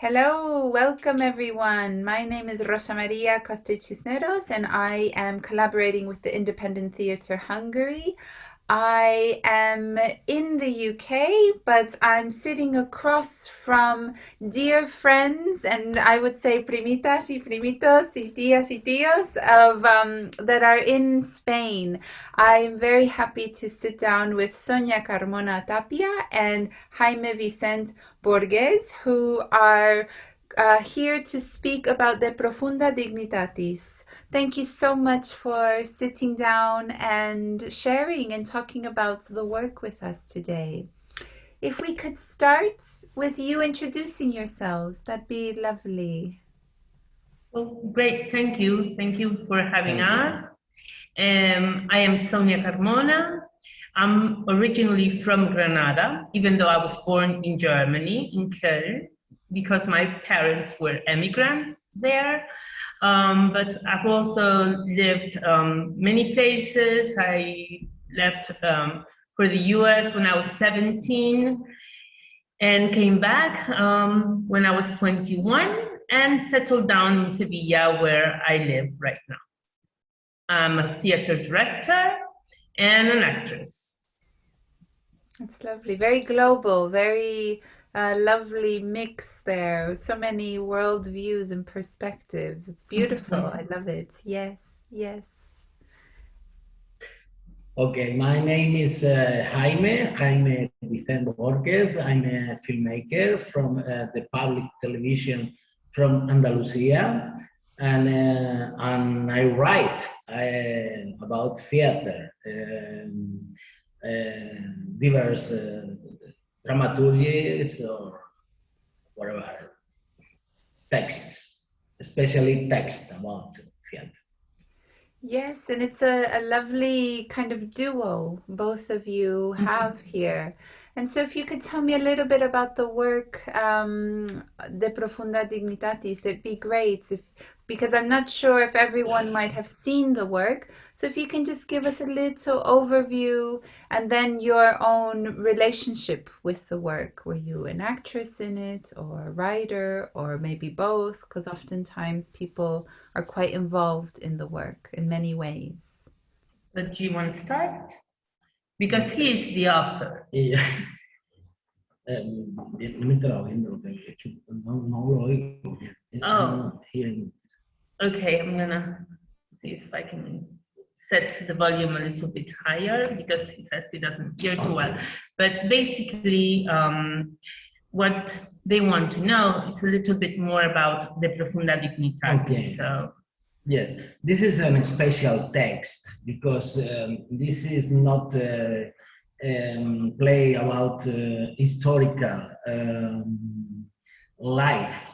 Hello, welcome everyone. My name is Rosa Maria Costa Cisneros and I am collaborating with the Independent Theatre Hungary. I am in the UK, but I'm sitting across from dear friends and I would say primitas y primitos y tías y tíos of, um, that are in Spain. I'm very happy to sit down with Sonia Carmona Tapia and Jaime Vicente Borges, who are uh, here to speak about the Profunda Dignitatis. Thank you so much for sitting down and sharing and talking about the work with us today. If we could start with you introducing yourselves, that'd be lovely. Well, great, thank you. Thank you for having thank us. Um, I am Sonia Carmona. I'm originally from Granada, even though I was born in Germany, in Köln, because my parents were immigrants there. Um, but I've also lived um, many places. I left um, for the US when I was 17 and came back um, when I was 21 and settled down in Sevilla where I live right now. I'm a theater director and an actress. That's lovely. Very global, very uh, lovely mix there. So many world views and perspectives. It's beautiful. I love it. Yes, yes. Okay, my name is uh, Jaime, Jaime Vicente Borges. I'm a filmmaker from uh, the public television from Andalusia. And, uh, and I write uh, about theater. Um, uh, diverse uh, dramaturgies or whatever texts, especially text about theater. Yes, and it's a, a lovely kind of duo both of you mm-hmm. have mm -hmm. here. And so if you could tell me a little bit about the work, um, De Profunda Dignitatis, it'd be great if, because I'm not sure if everyone might have seen the work. So if you can just give us a little overview and then your own relationship with the work. Were you an actress in it or a writer or maybe both? Because oftentimes people are quite involved in the work in many ways. So do you want to start? Because he is the author. Yeah. Um, oh. Okay, I'm gonna see if I can set the volume a little bit higher because he says he doesn't hear too well. But basically, um, what they want to know is a little bit more about the Profunda Dignitatis. Okay. So Yes, this is a special text because um, this is not a um, play about uh, historical um, life.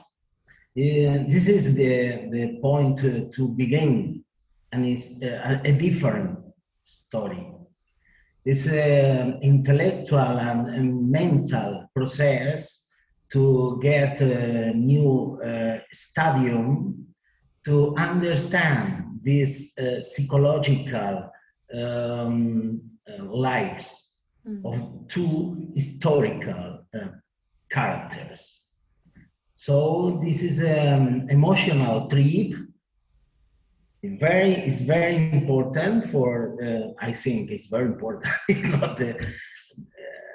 Uh, this is the, the point to, to begin and it's a, a different story. It's an intellectual and, and mental process to get a new uh, stadium to understand these uh, psychological um, uh, lives mm. of two historical uh, characters. So this is an um, emotional trip. Very, it's very important for, uh, I think it's very important. it's not the, uh,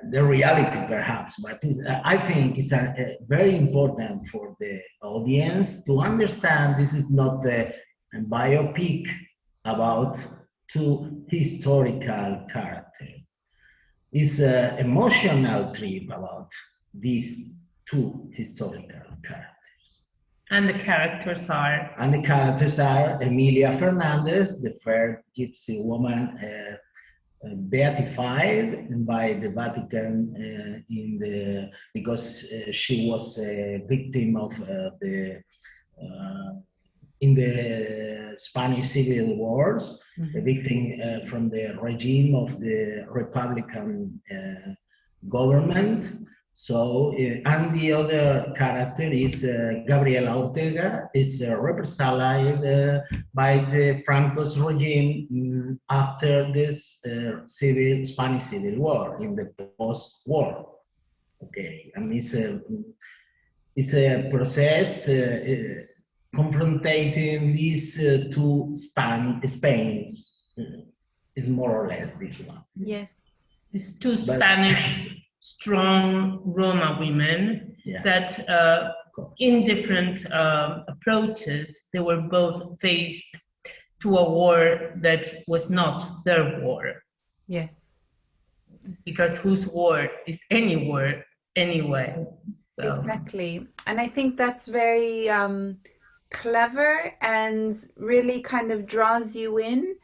the reality perhaps, but uh, I think it's a, a very important for the audience to understand this is not a, a biopic about two historical characters. It's an emotional trip about these two historical characters. And the characters are? And the characters are Emilia Fernandez, the fair gypsy woman uh, uh, beatified by the Vatican uh, in the because uh, she was a victim of the in the Spanish civil wars, mm -hmm. a victim from the regime of the Republican government so, uh, and the other character is uh, Gabriela Ortega, is uh, represented uh, by the Franco's regime um, after this uh, civil Spanish Civil War in the post-war. Okay, and it's, uh, it's a process uh, uh, confronting these uh, two span Spains. is more or less this one. Yes. These two But- Spanish strong Roma women Yeah. that uh, in different um, approaches, they were both faced to a war that was not their war. Yes. Because whose war is any war anyway? So, Exactly. And I think that's very um, clever and really kind of draws you in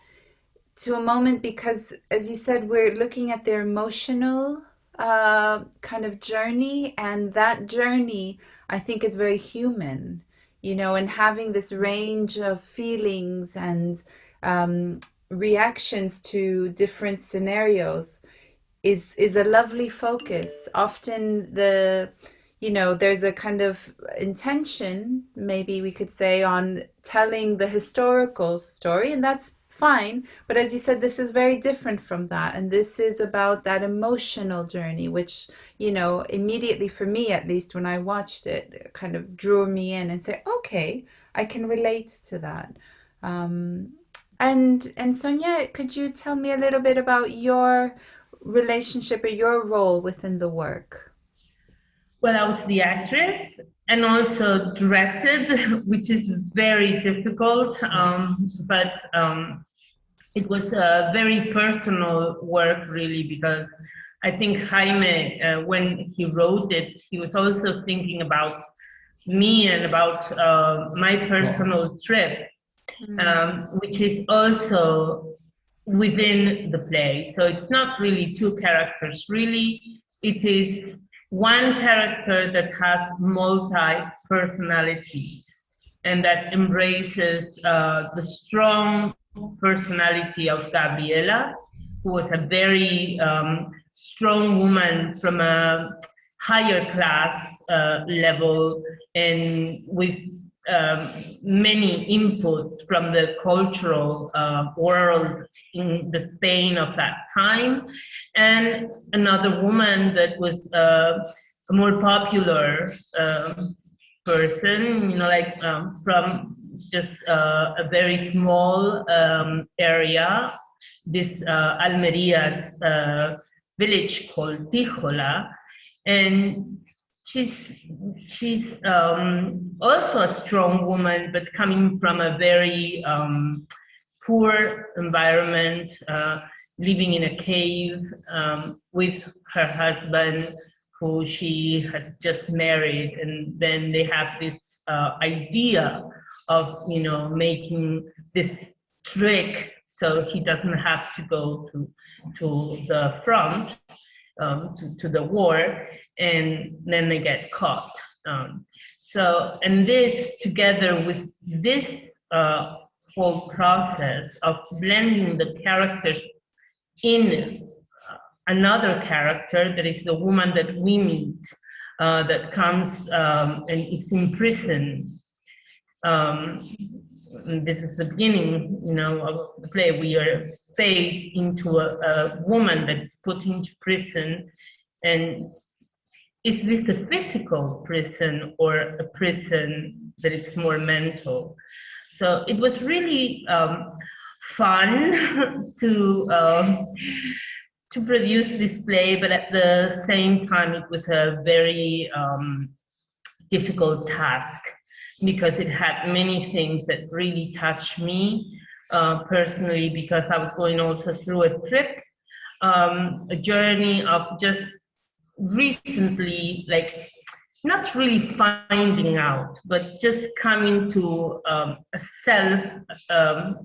to a moment because, as you said, we're looking at their emotional uh, kind of journey, and that journey I think is very human, you know, and having this range of feelings and um, reactions to different scenarios is is a lovely focus. Often the you know, there's a kind of intention, maybe we could say, on telling the historical story, and that's fine. But as you said, this is very different from that. And this is about that emotional journey, which, you know, immediately for me, at least when I watched it, kind of drew me in and say, okay, I can relate to that. Um, and and Sonia, could you tell me a little bit about your relationship or your role within the work? Well, I was the actress and also directed, which is very difficult, um, but um, it was a very personal work, really, because I think Jaime, uh, when he wrote it, he was also thinking about me and about uh, my personal trip, um, which is also within the play. So it's not really two characters, really, it is one character that has multi-personalities and that embraces uh, the strong personality of Gabriela, who was a very um, strong woman from a higher class uh, level and with um, many inputs from the cultural uh, world in the Spain of that time, and another woman that was uh, a more popular um, person, you know, like um, from just uh, a very small um, area, this uh, Almeria's uh, village called Tijola, and she's she's um, also a strong woman, but coming from a very um, poor environment, uh, living in a cave um, with her husband, who she has just married, and then they have this uh, idea of you know making this trick so he doesn't have to go to to the front um, to, to the war and then they get caught. Um, so, and this together with this uh, whole process of blending the characters in uh, another character that is the woman that we meet, uh, that comes um, and is in prison. Um, this is the beginning, you know, of the play. We are faced into a, a woman that is put into prison and is this a physical prison or a prison that it's more mental? So it was really um, fun to um, to produce this play, but at the same time, it was a very um, difficult task because it had many things that really touched me uh, personally because I was going also through a trip, um, a journey of just recently, like not really finding out, but just coming to um, a self um,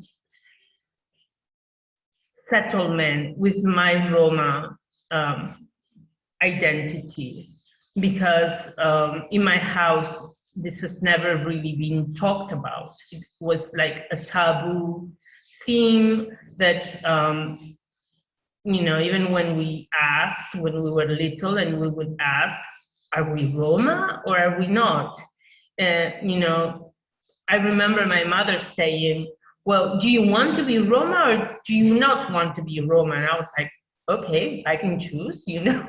settlement with my Roma um, identity. Because um, in my house, this has never really been talked about. It was like a taboo theme that um, you know, even when we asked, when we were little and we would ask, are we Roma or are we not? Uh, you know, I remember my mother saying, well, do you want to be Roma or do you not want to be Roma? And I was like, okay, I can choose, you know.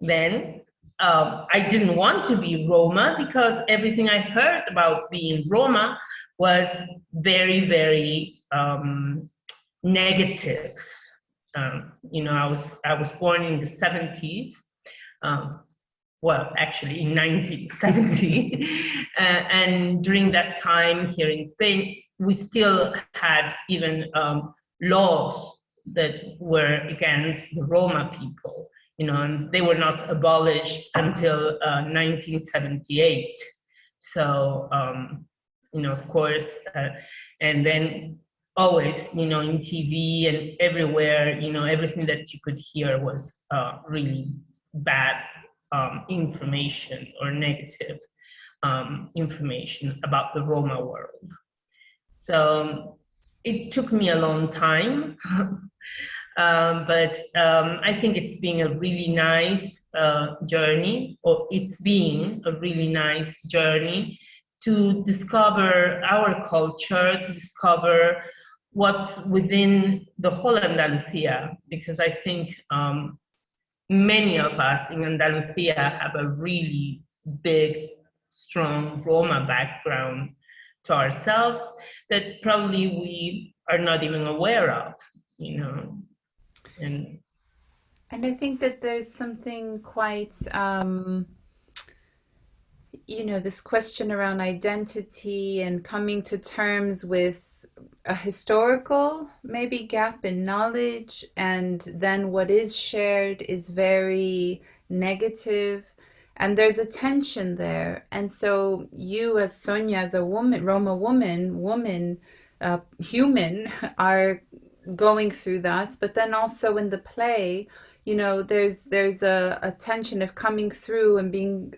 then um, I didn't want to be Roma because everything I heard about being Roma was very, very um, negative. Um, you know, I was I was born in the 70s. Um, well, actually in 1970, uh, and during that time here in Spain, we still had even um, laws that were against the Roma people you know, they were not abolished until uh, 1978. So, um, you know, of course, uh, and then always, you know, in TV and everywhere, you know, everything that you could hear was uh, really bad um, information or negative um, information about the Roma world. So it took me a long time Um, but um, I think it's been a really nice uh, journey, or it's been a really nice journey to discover our culture, to discover what's within the whole Andalusia, because I think um, many of us in Andalusia have a really big, strong Roma background to ourselves that probably we are not even aware of, you know and and I think that there's something quite um, you know this question around identity and coming to terms with a historical maybe gap in knowledge and then what is shared is very negative. And there's a tension there. And so you as sonia as a woman roma woman woman uh, human are going through that but then also in the play you know there's there's a, a tension of coming through and being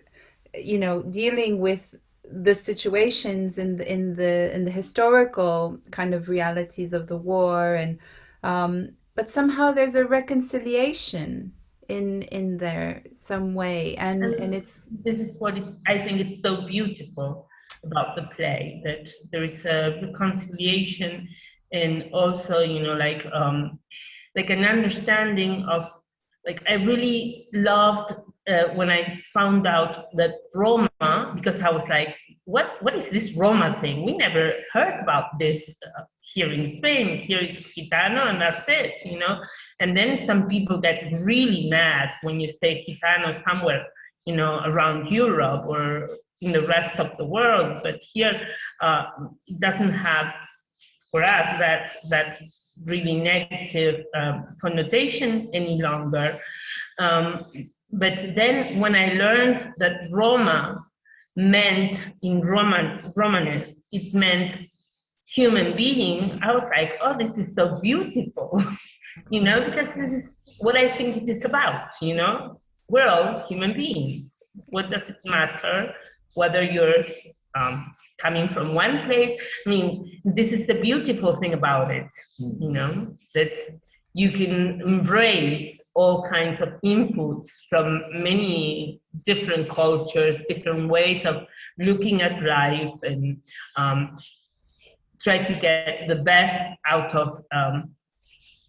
you know dealing with the situations in the in the in the historical kind of realities of the war and um but somehow there's a reconciliation in in there some way. And and, and it's this is what is i think it's so beautiful about the play that there is a reconciliation and also you know like um like an understanding of like i really loved uh, when i found out that roma because i was like what what is this roma thing? We never heard about this uh, here in spain. Here is gitano and that's it you know? And then some people get really mad when you say gitano somewhere you know around europe or in the rest of the world. But here uh, it doesn't have for us that that really negative um, connotation any longer. Um, but then when I learned that Roma meant in Roman Romanesque, it meant human being, I was like, oh, this is so beautiful, you know, because this is what I think it is about, you know, we're all human beings. What does it matter whether you're um, coming from one place. I mean, this is the beautiful thing about it, hmm. you know, that you can embrace all kinds of inputs from many different cultures, different ways of looking at life and um, try to get the best out of um,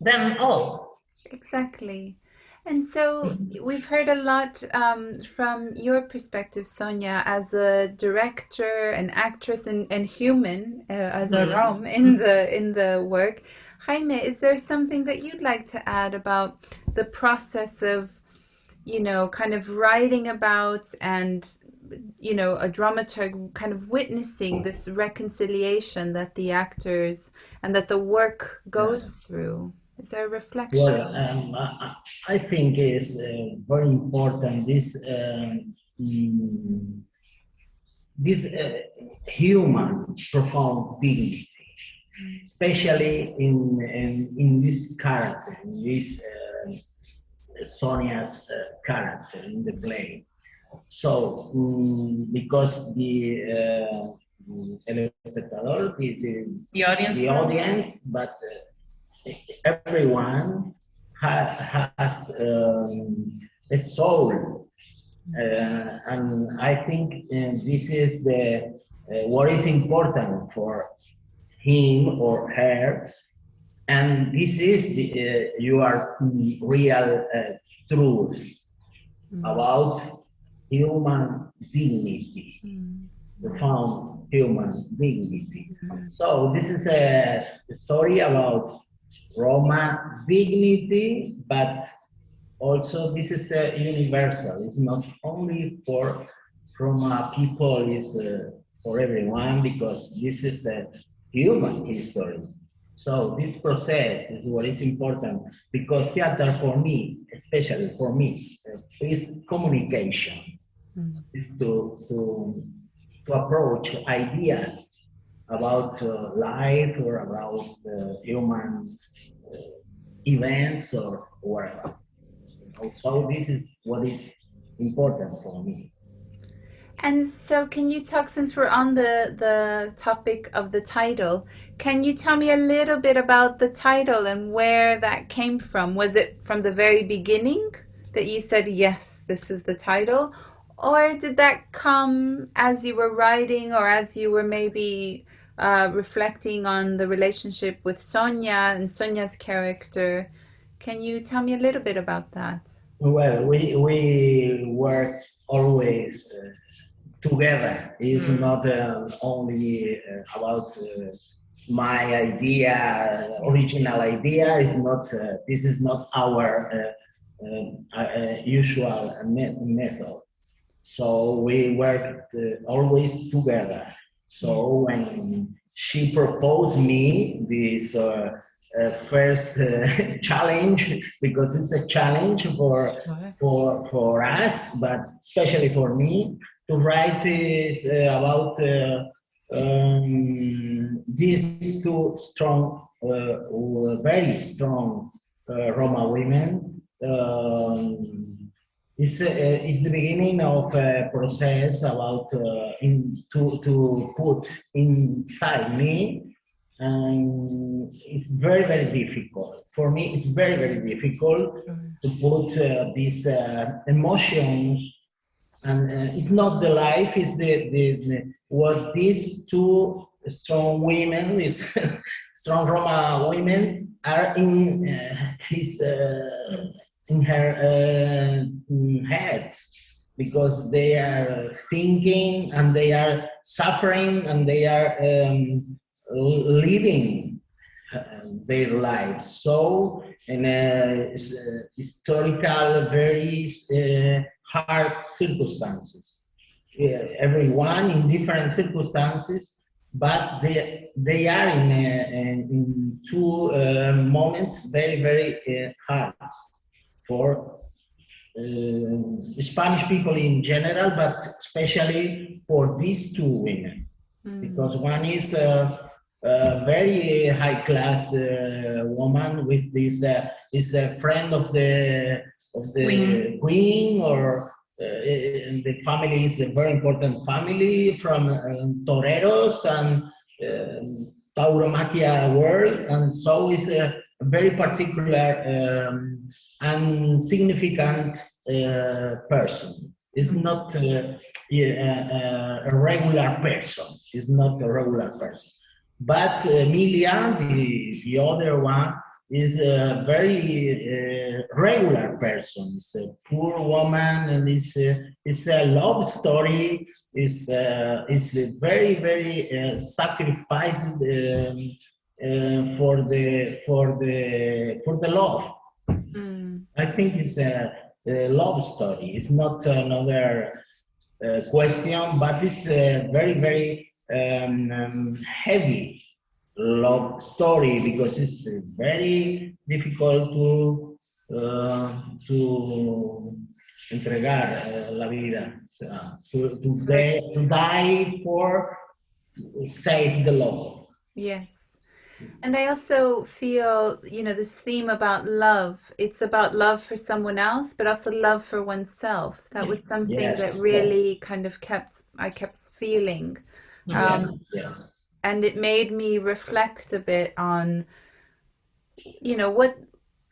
them all. Exactly. And so we've heard a lot um, from your perspective, Sonia, as a director, an actress, and, and human uh, as a mm-hmm. Rom in the in the work. Jaime, is there something that you'd like to add about the process of, you know, kind of writing about and, you know, a dramaturg kind of witnessing this reconciliation that the actors and that the work goes yeah. through? Is there a reflection? Well, um, I, I, think it's uh, very important this um, this uh, human profound dignity, especially in in, in this character, in this uh, Sonia's uh, character in the play. So, um, because the uh, the, the, the audience, the audience, but uh, everyone has, has um, a soul. Uh, and I think uh, this is the uh, what is important for him or her. And this is the, uh, your real uh, truth mm. about human dignity, Mm. profound human dignity. Mhm. So this is a story about Roma dignity, but also this is a universal. It's not only for Roma people, it's uh, for everyone because this is a human history. So this process is what is important because theater for me, especially for me, uh, is communication. Mm. Is to, to, to approach ideas about uh, life or about uh, human uh, events or whatever. So this is what is important for me. And so, can you talk, since we're on the, the topic of the title, can you tell me a little bit about the title and where that came from? Was it from the very beginning that you said, yes, this is the title? Or did that come as you were writing or as you were maybe uh, reflecting on the relationship with Sonia and Sonia's character? Can you tell me a little bit about that? Well, we, we work always uh, together. It's Mm. not uh, only uh, about uh, my idea, original idea. Is not. Uh, this is not our usual me- method. So we work always together. So when she proposed me this uh, uh, first uh, challenge, because it's a challenge for for for us, but especially for me, to write is uh, about uh, um, these two strong, uh, very strong uh, Roma women. Um, it's, uh, it's the beginning of a process about uh, in, to, to put inside me and it's very very difficult. For me it's very very difficult to put uh, these uh, emotions and uh, it's not the life it's the, the, the what these two strong women these strong roma women are in uh, his in her uh, heads because they are thinking and they are suffering and they are um, living uh, their lives. So in a historical very uh, hard circumstances. Everyone in different circumstances but they they are in, in in two uh, moments very very uh, hard for uh, Spanish people in general, but especially for these two women Mm. because one is a, a very high class uh, woman with this uh, is a friend of the of the Queen. queen, or uh, the family is a very important family from um, toreros and um, tauromaquia world and so is a very particular um, and significant uh, person it's not uh, yeah, uh, a regular person. It's not a regular person. But uh, Emilia, the, the other one, is a very uh, regular person. It's a poor woman, and it's a, it's a love story. It's uh, it's a very very uh, sacrificed um, uh, for the for the for the love. I think it's a, a love story. It's not another uh, question, but it's a very, very um, um, heavy love story because it's uh, very difficult to uh, to entregar uh, la vida, sea, to, to, to die for save the love. Yes. And I also feel, you know, this theme about love. It's about love for someone else, but also love for oneself. That was something Yes, that yeah. really kind of kept, I kept feeling. Um, yes. and it made me reflect a bit on, you know, what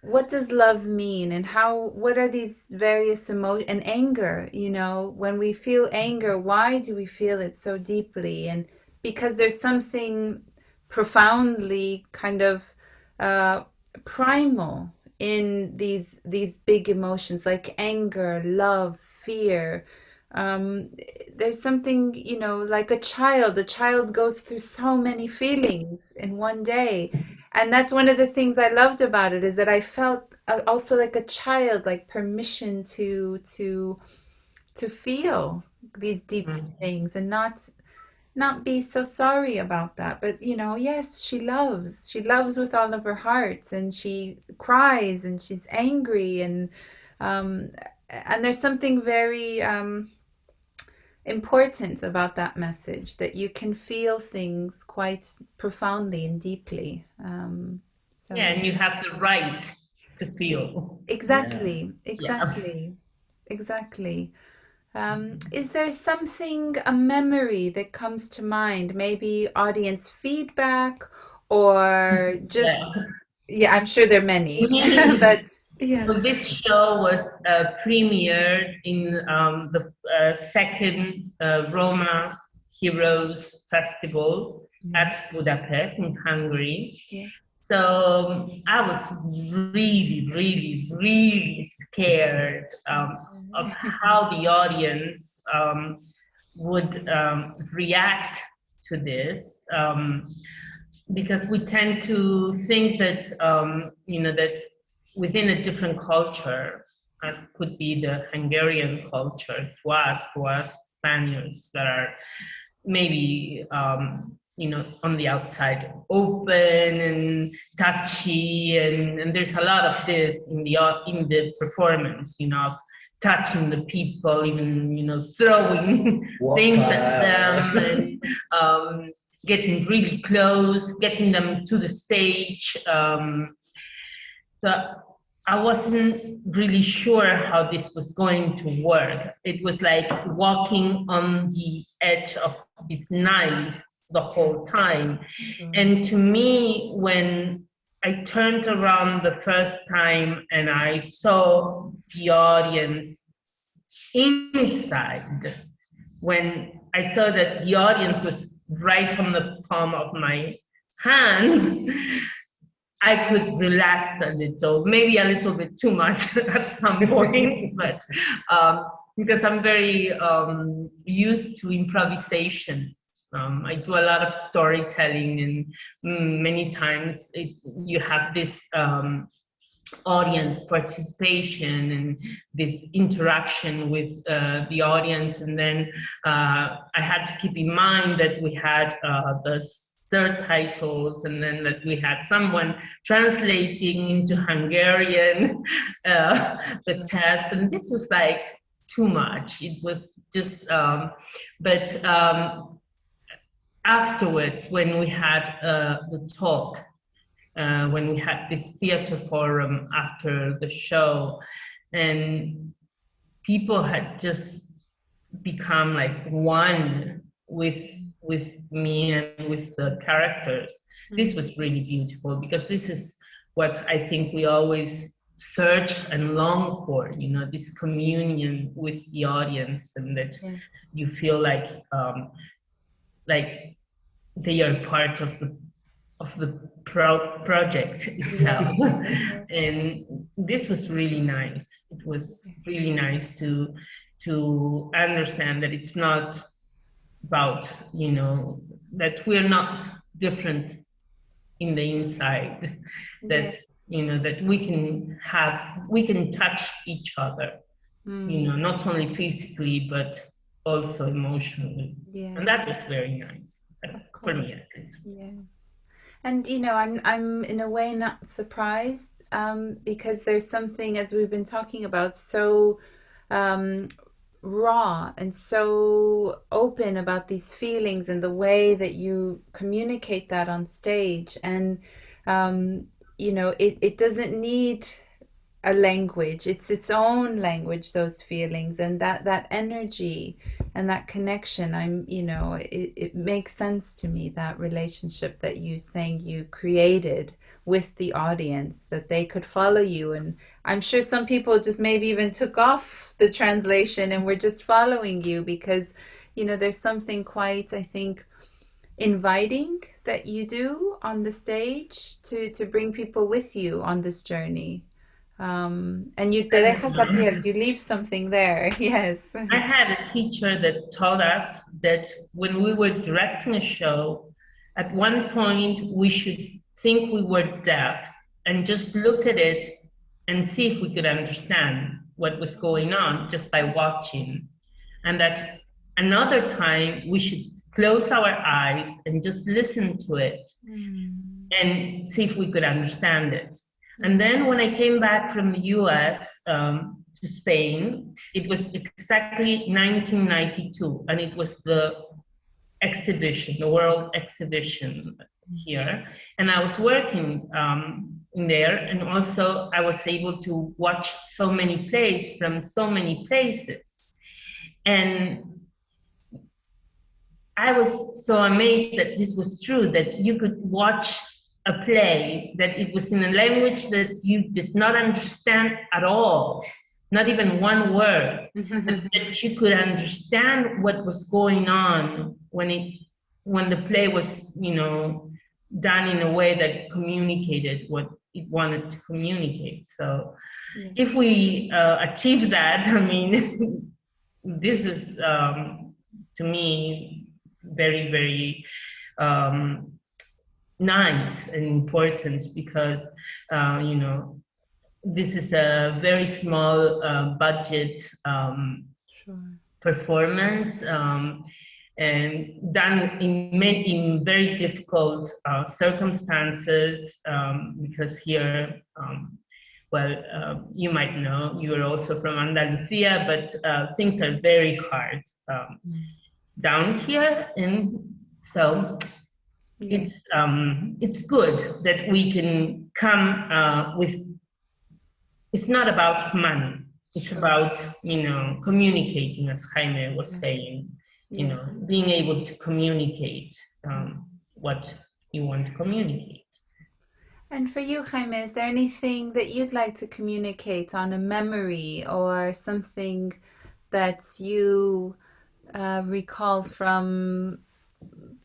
what does love mean and how what are these various emo and anger, you know, when we feel anger, why do we feel it so deeply? And because there's something profoundly kind of uh, primal in these these big emotions like anger, love, fear, um, there's something, you know, like a child. A child goes through so many feelings in one day. And that's one of the things I loved about it is that I felt uh, also like a child, like permission to to to feel these deep Mm. things and not not be so sorry about that. But you know, yes, she loves. She loves with all of her heart, and she cries and she's angry and um, and there's something very um, important about that message that you can feel things quite profoundly and deeply. Um, so Yeah, and you have the right to feel. exactly, Yeah. exactly, exactly. Um, is there something, a memory that comes to mind? Maybe audience feedback or just, Yeah. yeah, I'm sure there are many, but yeah. So this show was uh, premiered in um, the uh, second uh, Roma Heroes Festival at Budapest in Hungary. Yeah. So um, I was really, really, really scared um, of how the audience um, would um, react to this. Um, because we tend to think that, um, you know, that within a different culture, as could be the Hungarian culture to us, to us Spaniards that are maybe um, you know on the outside open and touchy and, and there's a lot of this in the in the performance you know touching the people even you know throwing things at them and um, getting really close getting them to the stage um, so I wasn't really sure how this was going to work. It was like walking on the edge of this knife the whole time. And to me, when I turned around the first time and I saw the audience inside, when I saw that the audience was right on the palm of my hand, I could relax a little, maybe a little bit too much at some point, but um, because I'm very um, used to improvisation. Um, I do a lot of storytelling, and mm, many times it, you have this um, audience participation and this interaction with uh, the audience. And then uh, I had to keep in mind that we had uh, the subtitles and then that we had someone translating into Hungarian uh, the test. And this was like too much. It was just, um, but um, afterwards, when we had uh, the talk, uh, when we had this theater forum after the show, and people had just become like one with with me and with the characters. This was really beautiful because this is what I think we always search and long for, you know, this communion with the audience and that Yes. you feel like um, like they are part of the of the pro project itself. and this was really nice. It was really nice to to understand that it's not about you know that we're not different in the inside that you know that we can have we can touch each other Mm, you know not only physically but also emotionally yeah. and that was very nice Yeah. And you know, I'm I'm in a way not surprised um, because there's something, as we've been talking about, so um, raw and so open about these feelings and the way that you communicate that on stage. And um, you know, it, it doesn't need a language. It's its own language, those feelings and that that energy and that connection. I'm, you know, it, it makes sense to me that relationship that you saying you created with the audience, that they could follow you. And I'm sure some people just maybe even took off the translation and were just following you because, you know, there's something quite, I think, inviting that you do on the stage to to bring people with you on this journey Um, and you te dejas la piel, you leave something there, yes. I had a teacher that taught us that when we were directing a show, at one point we should think we were deaf and just look at it and see if we could understand what was going on just by watching. And that another time we should close our eyes and just listen to it mm. and see if we could understand it. And then when I came back from the US um, to Spain, it was exactly 1992, and it was the exhibition, the World Exhibition here. And I was working um, in there, and also I was able to watch so many plays from so many places. And I was so amazed that this was true, that you could watch a play that it was in a language that you did not understand at all, not even one word, that you could understand what was going on when it when the play was, you know, done in a way that communicated what it wanted to communicate. So yeah. if we uh, achieve that, I mean, this is um, to me very, very um, nice and important because, uh, you know, this is a very small uh, budget um, sure. performance um, and done in, in very difficult uh, circumstances um, because here, um, well, uh, you might know, you are also from Andalusia, but uh, things are very hard um, mm. down here. And so it's um, it's good that we can come uh, with. It's not about money. It's sure. about you know communicating, as Jaime was saying. You yeah. know, being able to communicate um, what you want to communicate. And for you, Jaime, is there anything that you'd like to communicate on a memory or something that you uh, recall from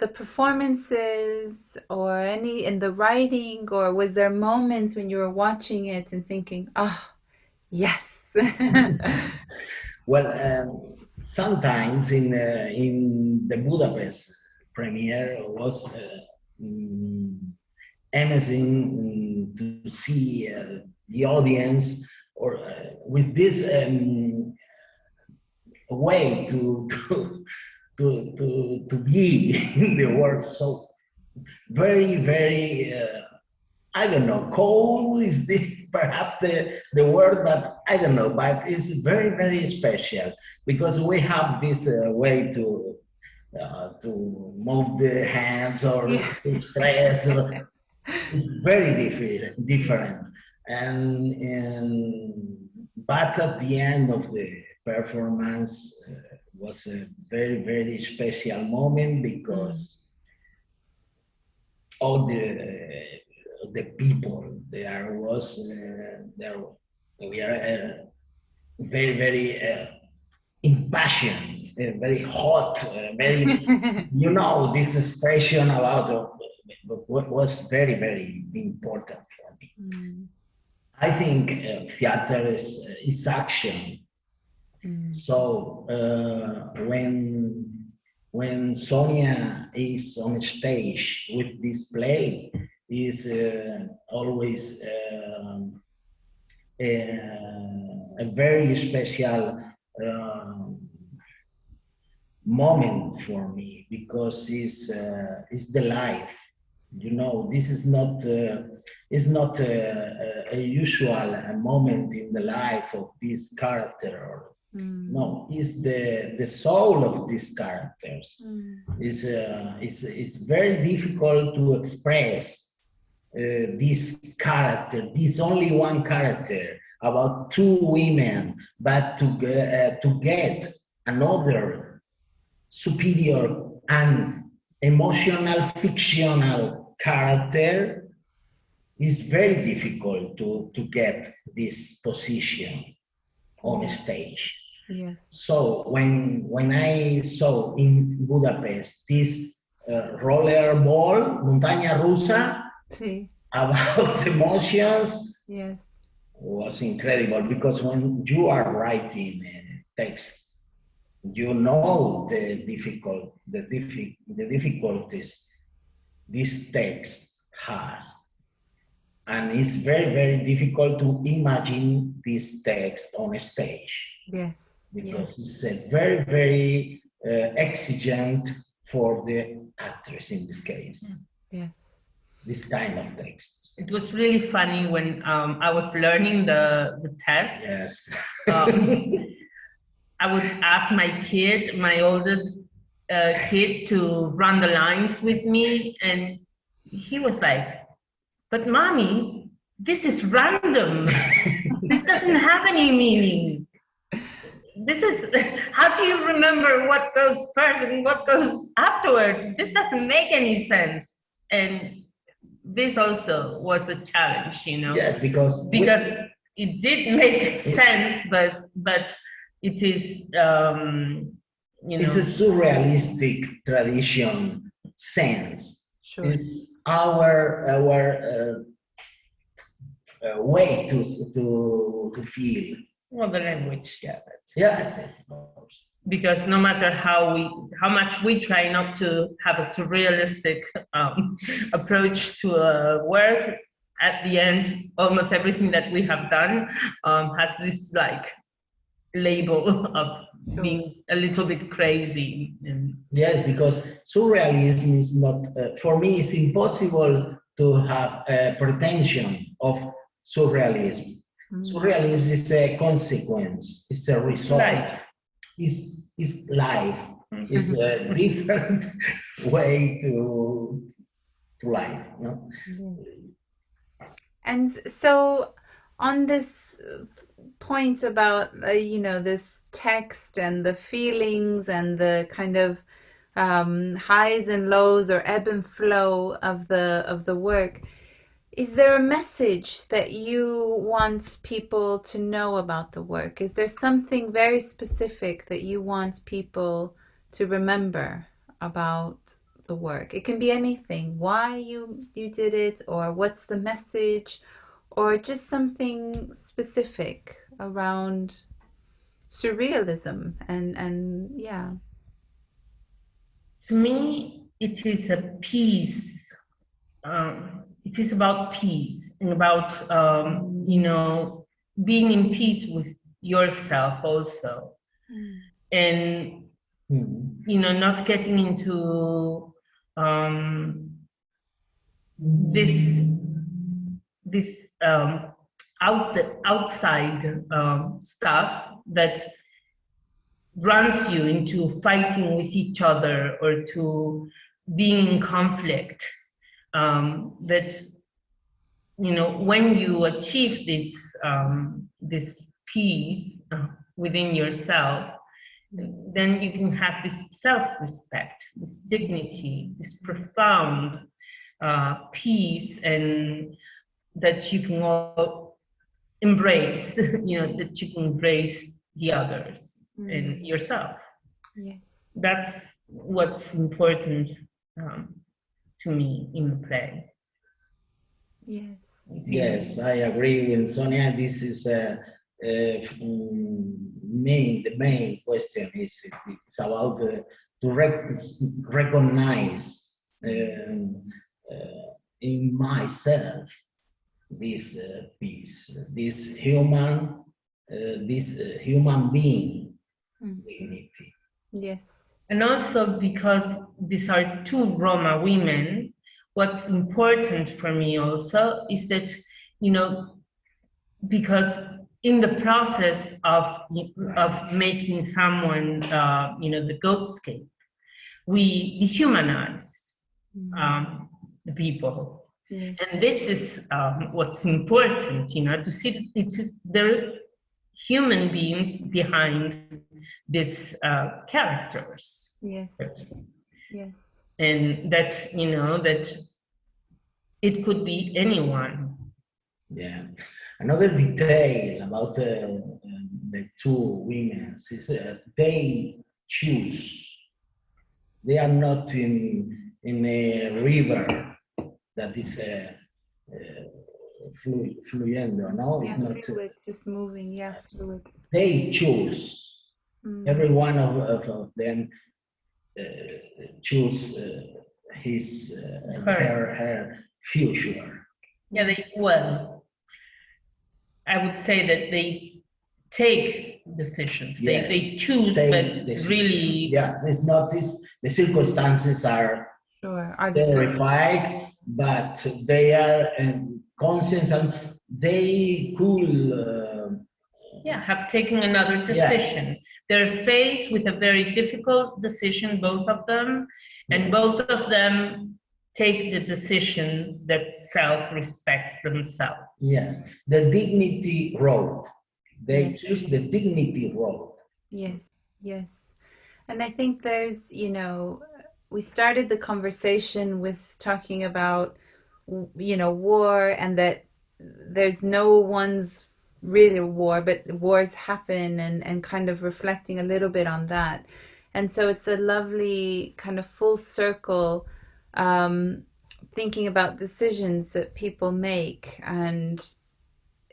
the performances or any in the writing or was there moments when you were watching it and thinking oh yes. Well um, sometimes in uh, in the budapest premiere was uh, mm, amazing mm, to see uh, the audience or uh, with this um, way to, to to, to, to be in the world so very, very, uh, I don't know, cold is the, perhaps the, the word, but I don't know, but it's very, very special because we have this uh, way to uh, to move the hands or yeah. press. Or, very different, different. And, and but at the end of the performance, uh, was a very, very special moment because all the uh, the people there was uh, there we are uh, very, very uh, impassioned, uh, very hot, uh, very you know this expression about what was very, very important for me. Mm. I think theater is is action Mm. So uh, when when Sonia is on stage with this play, is uh, always um, a, a, very special um, moment for me because it's uh, it's the life. You know, this is not uh, is not a, a, a usual moment in the life of this character or Mm. No, is the the soul of these characters. Mm. Is uh, is it's very difficult to express uh, this character, this only one character about two women, but to uh, to get another superior and emotional fictional character is very difficult to to get this position on stage. Yes. So when when I saw in Budapest this uh, roller ball, montaña rusa, sí. about emotions, yes. was incredible because when you are writing a text, you know the difficult, the, diffi the difficulties this text has. And it's very, very difficult to imagine this text on a stage. Yes. Because yes. it's a very, very uh, exigent for the actress in this case. Yes. This kind of text. It was really funny when um, I was learning the, the test. Yes. Um, I would ask my kid, my oldest uh, kid, to run the lines with me, and he was like, "But mommy, this is random. this doesn't have any meaning. This is how do you remember what goes first and what goes afterwards? This doesn't make any sense." And this also was a challenge, you know. Yes, because because it did make sense, but but it is um, you know it's a surrealistic tradition sense. Sure. It's our our uh, uh, way to to to feel. well the language, yeah. Yes, of course. Because no matter how we how much we try not to have a surrealistic um, approach to a work, at the end, almost everything that we have done um, has this like label of being a little bit crazy. And Yes, because surrealism is not, uh, for me, it's impossible to have a pretension of surrealism. Surrealism is a consequence, it's a result, Right. it's, it's life, Mm-hmm. it's a different way to, to life. No? Yes. And so on this uh, point about uh, you know this text and the feelings and the kind of um, highs and lows or ebb and flow of the of the work is there a message that you want people to know about the work? Is there something very specific that you want people to remember about the work? It can be anything. Why you you did it or what's the message or just something specific around surrealism and and yeah. To me, it is a piece. Um, it is about peace and about um, you know being in peace with yourself also, and Hmm. you know not getting into um, this this um, out outside um, stuff that runs you into fighting with each other or to being in conflict um, that you know when you achieve this um, this peace uh, within yourself then you can have this self-respect this dignity this profound uh, peace and that you can all embrace you know that you can embrace the others and yourself. Yes. That's what's important um, to me in the play. yes Yes, I agree with Sonia. This is a, a mm, main. The main question is it's about uh, to rec recognize um, uh, in myself this uh, peace, this human, uh, this uh, human being Mm. dignity. yes And also because these are two Roma women, what's important for me also is that, you know, because in the process of, of making someone, uh, you know, the goatscape, we dehumanize um, the people. yes And this is um, what's important, you know, to see it's just, there human beings behind these uh, characters. yes yes And that, you know, that it could be anyone. Yeah. Another detail about uh, the two women is uh, they choose. They are not in in a river that is uh, uh, flu, fluyendo, no? Yeah, It's not, fluid, just moving. Yeah, fluid. they choose, Mm. every one of, of, of them uh, choose uh, his, uh, Her. her, her future. Yeah, they, well, I would say that they take decisions. They, Yes, they choose, take but decisions. really, Yeah, it's not this, the circumstances are Sure. Are the circum- terrified, but they are um, conscious and they could, uh, yeah, have taken another Yeah. decision. They're faced with a very difficult decision, both of them, and Yes. both of them take the decision that self-respects themselves. yes, the dignity road. They Yeah. choose the dignity road. Yes, yes. And I think there's, you know, we started the conversation with talking about, you know, war and that there's no one's really war, but wars happen and, and kind of reflecting a little bit on that. And so it's a lovely kind of full circle um, thinking about decisions that people make. And,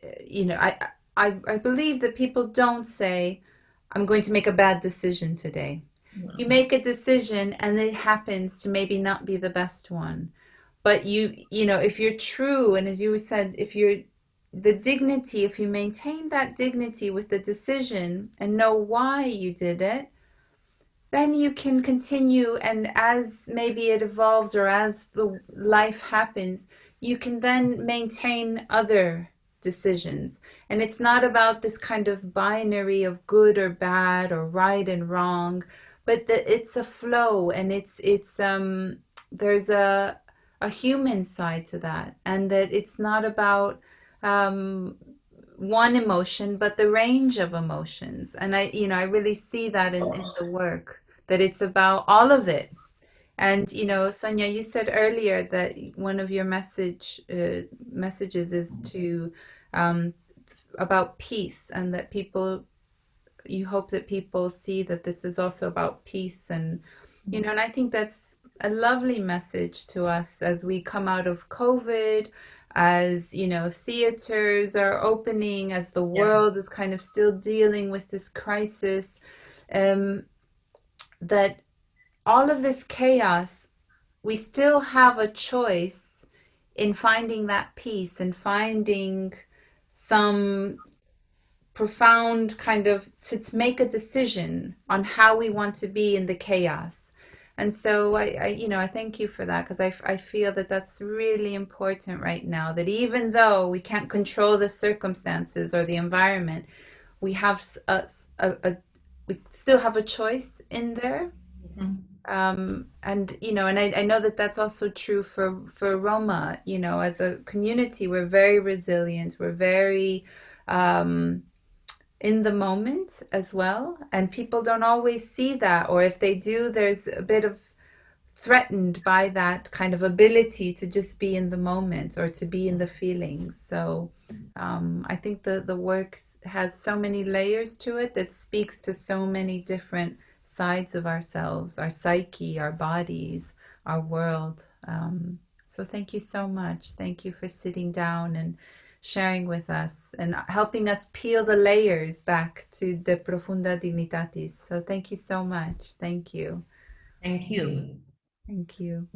uh, you know, I, I, I believe that people don't say, I'm going to make a bad decision today. You make a decision and it happens to maybe not be the best one. But you, you know, if you're true, and as you said, if you're the dignity, if you maintain that dignity with the decision and know why you did it, then you can continue. And as maybe it evolves or as the life happens, you can then maintain other decisions. And it's not about this kind of binary of good or bad or right and wrong, but that it's a flow and it's it's um there's a a human side to that and that it's not about um one emotion but the range of emotions. And i you know i really see that in, in the work that it's about all of it. And you know sonia you said earlier that one of your message uh, messages is to um, about peace and that people you hope that people see that this is also about peace and you know and i think that's a lovely message to us as we come out of covid as you know theaters are opening as the Yeah. world is kind of still dealing with this crisis um, that all of this chaos we still have a choice in finding that peace and finding some profound kind of to, to make a decision on how we want to be in the chaos and so I, I you know i thank you for that because I, I feel that that's really important right now that even though we can't control the circumstances or the environment we have a, a- a- we still have a choice in there Mhm. um, and you know and I, I know that that's also true for for roma you know as a community we're very resilient we're very um, in the moment as well. And people don't always see that or if they do there's a bit of threatened by that kind of ability to just be in the moment or to be in the feelings. So um, i think the the work has so many layers to it that speaks to so many different sides of ourselves our psyche our bodies our world. Um, so thank you so much. Thank you for sitting down and sharing with us and helping us peel the layers back to the profunda dignitatis. So thank you so much. Thank you. Thank you. thank you